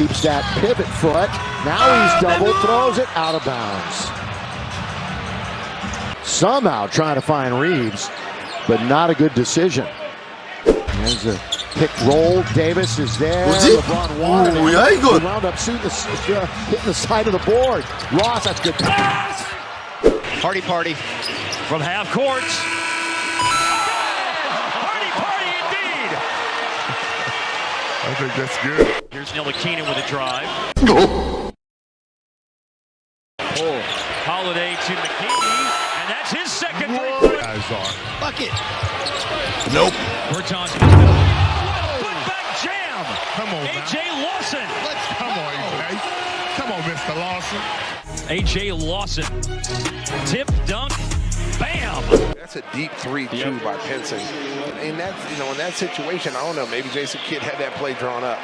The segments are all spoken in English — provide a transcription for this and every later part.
Keeps that pivot foot. Now he's double, throws it out of bounds. Somehow trying to find Reaves, but not a good decision. There's a pick roll. Davis is there. LeBron wanted Oh, it. yeah, he He good. wound up shooting the, uh, hitting the side of the board. Ross, that's good pass. Party party from half court. Party party indeed. I think that's good. Here's Nilakina with a drive. Oh. Pull. Holiday to McKinney, and that's his second three-point. Guys are. Bucket. Nope. Bertans. Putback jam. Come on, now. AJ Lawson. Let's come on, AJ. Come on, Mr. Lawson. AJ Lawson. Tip dunk. Bam. That's a deep three too by Pensing. And that's you know in that situation, I don't know. Maybe Jason Kidd had that play drawn up.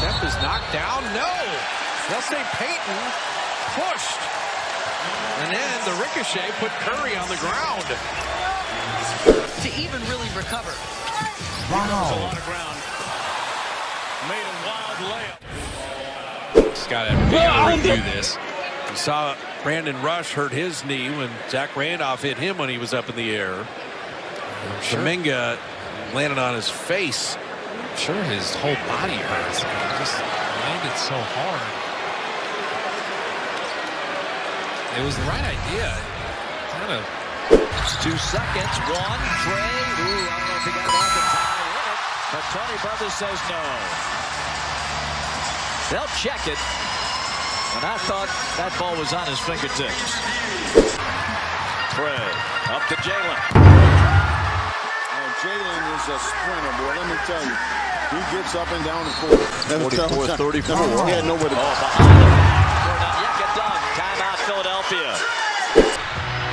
Steph is knocked down. No. They'll say Peyton pushed. And then the ricochet put Curry on the ground. to even really recover. There's a lot of ground. Made a wild layup. Scott Evans review this. You saw Brandon Rush hurt his knee when Zach Randolph hit him when he was up in the air. Kuminga landed on his face. I'm sure his whole body hurts. He just landed so hard. It was the right idea. Kind of Two seconds. One. Trey. Ooh, I don't know if he got enough to tie it. But Tony Brothers says no. They'll check it. And I thought that ball was on his fingertips. Trey. Up to Jalen. Jalen is a sprinter, boy. Let me tell you. He gets up and down the court. 44, 34. He had nowhere to oh, go. Oh, behind him. For not yet get done. Timeout Philadelphia.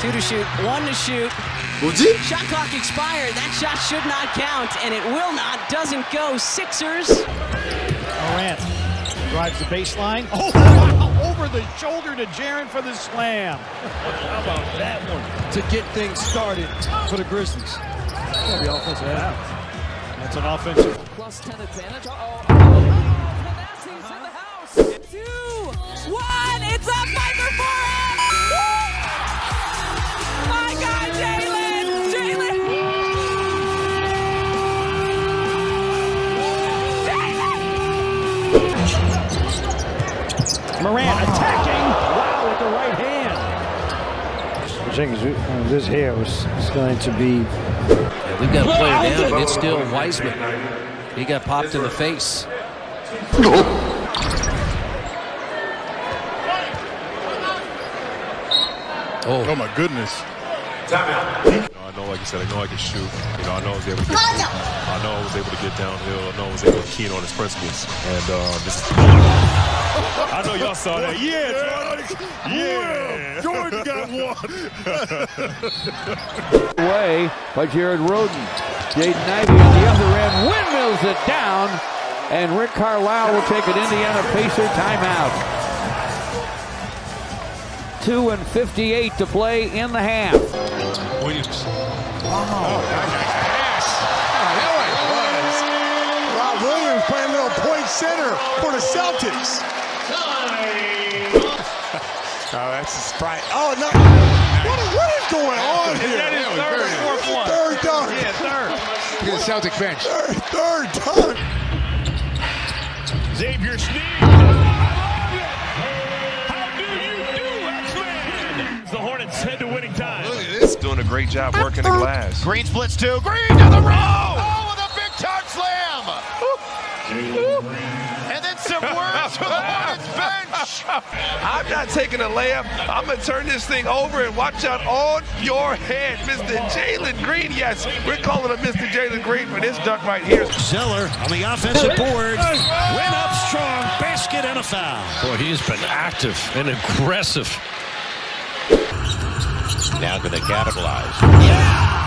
Two to shoot, one to shoot. 뭐지? Shot clock expired. That shot should not count, and it will not. Doesn't go. Sixers. Morant drives the baseline. Oh, wow, over the shoulder to Jaren for the slam. How about that one? To get things started for the Grizzlies. That'll be offensive. That's an offensive. Plus 10 advantage. Uh-oh. Oh. Oh, Manasseh's in the house. Two, Morant attacking. Wow, with the right hand. Uh, this here was is going to be. we've got a player down, and it's still Wiseman. He got popped in the face. Oh, oh my goodness. You know, I know, like you said, I know I can shoot. You know, I know I was able to get. I know I was able to get downhill. I know I was able to keen on his principles. And uh, this. I know y'all saw that. Yeah, Jordan. Yeah, Jordan got one. Away by Jared Roden. Jaden Ivey on the other end windmills it down, and Rick Carlisle will take an Indiana Pacer timeout. 2 and 58 to play in the half. Williams. Oh, pass! There oh, it was. Rob Williams playing little point center for the Celtics. Oh, that's a sprite. Oh, no. What is, what is going on here? That is third or fourth one. Third dunk. Yeah, third. Look at The Celtic bench. Third, third dunk. Xavier Sneed. How do you do, X-Men? The Hornets head to winning great job working the glass. Green splits two. Green to the row. Oh, with a big time slam. And then some words for the Hornets bench. I'm not taking a layup. I'm gonna turn this thing over and watch out on your head, Mr. Jalen Green. Yes, we're calling him Mr. Jalen Green for this dunk right here. Zeller on the offensive board. Went up strong. Basket and a foul. Boy, he's been active and aggressive. Now going to capitalize.